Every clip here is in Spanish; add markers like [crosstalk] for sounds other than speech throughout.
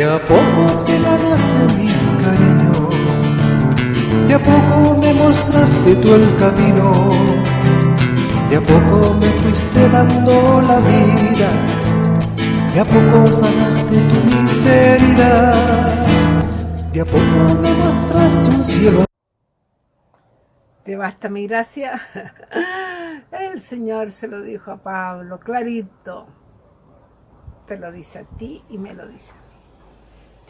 De a poco te ganaste mi cariño, de a poco me mostraste tú el camino, de a poco me fuiste dando la vida, de a poco sanaste tu miseria, de a poco me mostraste un cielo. ¿Te basta mi gracia? [laughs] El Señor se lo dijo a Pablo, clarito. Te lo dice a ti y me lo dice a mí.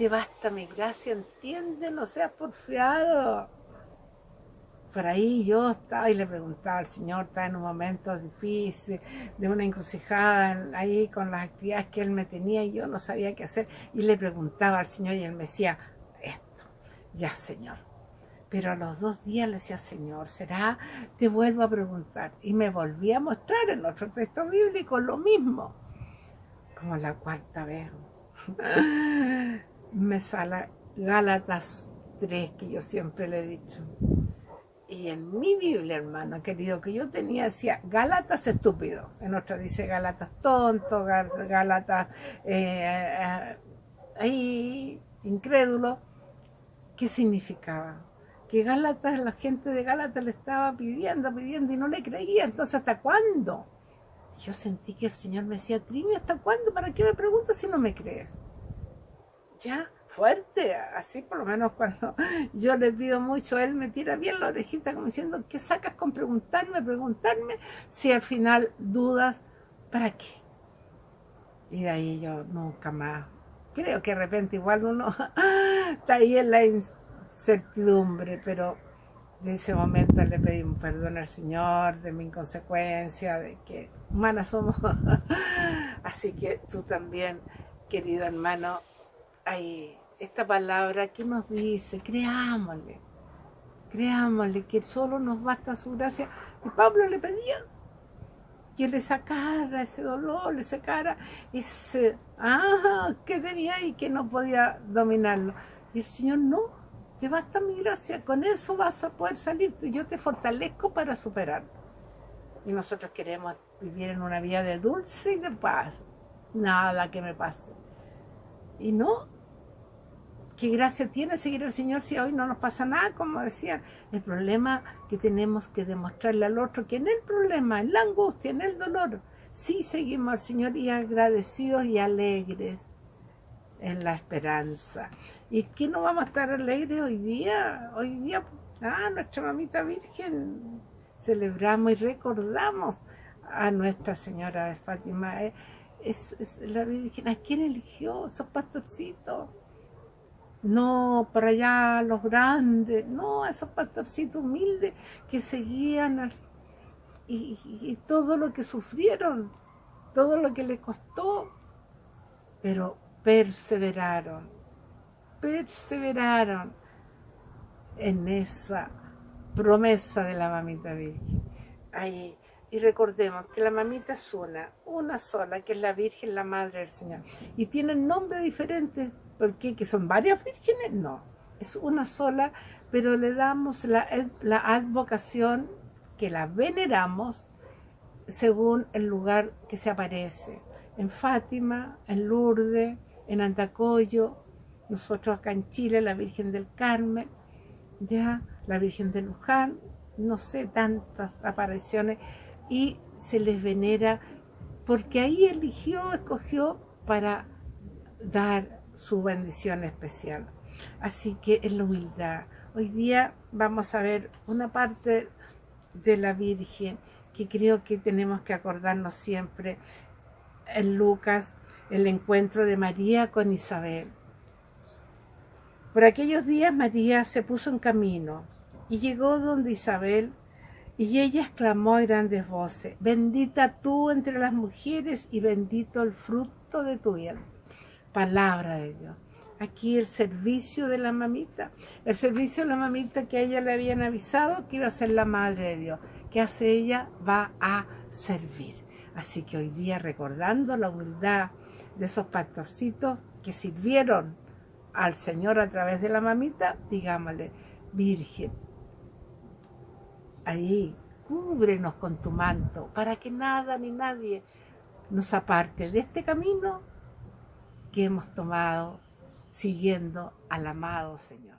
Te basta mi gracia, entiende, no seas porfiado. Por ahí yo estaba y le preguntaba al Señor, estaba en un momento difícil, de una encrucijada ahí con las actividades que Él me tenía y yo no sabía qué hacer. Y le preguntaba al Señor y Él me decía, esto, ya Señor pero a los dos días le decía, Señor, ¿será? Te vuelvo a preguntar. Y me volví a mostrar en otro texto bíblico lo mismo. Como la cuarta vez. Me sale Gálatas 3, que yo siempre le he dicho. Y en mi Biblia, hermano querido, que yo tenía, decía Gálatas estúpido. En otra dice Gálatas tonto, Gálatas eh, eh, ahí incrédulo. ¿Qué significaba? que Gálatas, la gente de Gálatas le estaba pidiendo, pidiendo y no le creía. Entonces, ¿hasta cuándo? Yo sentí que el Señor me decía, Trini, ¿hasta cuándo? ¿Para qué me preguntas si no me crees? Ya, fuerte, así por lo menos cuando [laughs] yo le pido mucho, él me tira bien la orejita como diciendo, ¿qué sacas con preguntarme, preguntarme? Si al final dudas, ¿para qué? Y de ahí yo nunca más. Creo que de repente igual uno [laughs] está ahí en la certidumbre, pero de ese momento le pedimos perdón al Señor de mi inconsecuencia, de que humanas somos. [laughs] Así que tú también, querido hermano, hay esta palabra que nos dice, creámosle, creámosle que solo nos basta su gracia. Y Pablo le pedía que le sacara ese dolor, le sacara ese, ah, que tenía y que no podía dominarlo. Y el Señor no, te basta mi gracia, con eso vas a poder salir, yo te fortalezco para superar. Y nosotros queremos vivir en una vida de dulce y de paz, nada que me pase. Y no, qué gracia tiene seguir al Señor si hoy no nos pasa nada, como decían. El problema que tenemos que demostrarle al otro, que en el problema, en la angustia, en el dolor, sí seguimos al Señor y agradecidos y alegres en la esperanza. ¿Y qué no vamos a estar alegres hoy día? Hoy día, ah, nuestra mamita Virgen, celebramos y recordamos a Nuestra Señora de Fátima. Eh, es, la Virgen, ¿a quién eligió esos pastorcitos? No, para allá los grandes, no, esos pastorcitos humildes que seguían y, todo lo que sufrieron, todo lo que les costó, pero perseveraron, perseveraron en esa promesa de la mamita virgen. Ahí, y recordemos que la mamita es una, una sola, que es la Virgen, la Madre del Señor. Y tienen nombres diferentes, porque que son varias vírgenes, no, es una sola, pero le damos la, la advocación que la veneramos según el lugar que se aparece. En Fátima, en Lourdes, en Andacoyo, nosotros acá en Chile, la Virgen del Carmen, ya, la Virgen de Luján, no sé, tantas apariciones, y se les venera porque ahí eligió, escogió para dar su bendición especial. Así que es la humildad. Hoy día vamos a ver una parte de la Virgen que creo que tenemos que acordarnos siempre en Lucas el encuentro de María con Isabel. Por aquellos días María se puso en camino y llegó donde Isabel y ella exclamó a grandes voces, bendita tú entre las mujeres y bendito el fruto de tu vientre. Palabra de Dios. Aquí el servicio de la mamita, el servicio de la mamita que a ella le habían avisado que iba a ser la madre de Dios. ¿Qué hace ella? Va a servir. Así que hoy día recordando la humildad, de esos pastorcitos que sirvieron al Señor a través de la mamita, digámosle, Virgen, ahí, cúbrenos con tu manto, para que nada ni nadie nos aparte de este camino que hemos tomado siguiendo al amado Señor.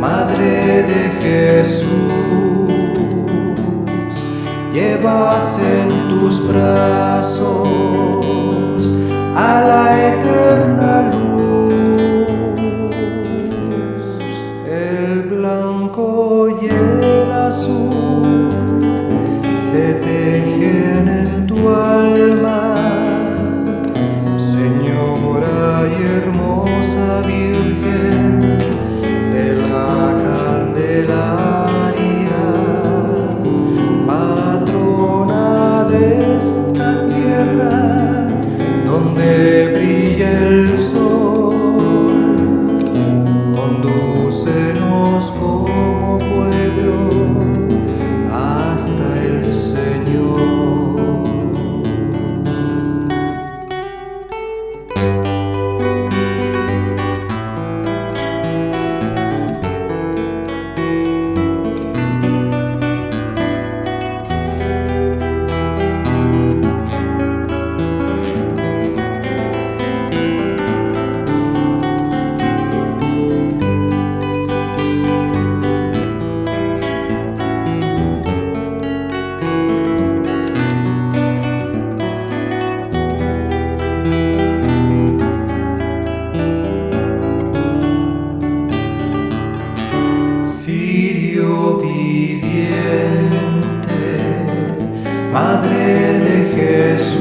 Madre de Jesús, llevas en tus brazos a la eterna luz. El blanco Madre de Jesús,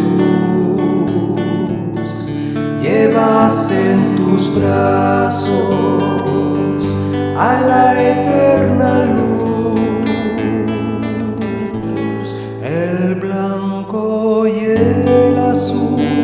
llevas en tus brazos a la eterna luz, el blanco y el azul.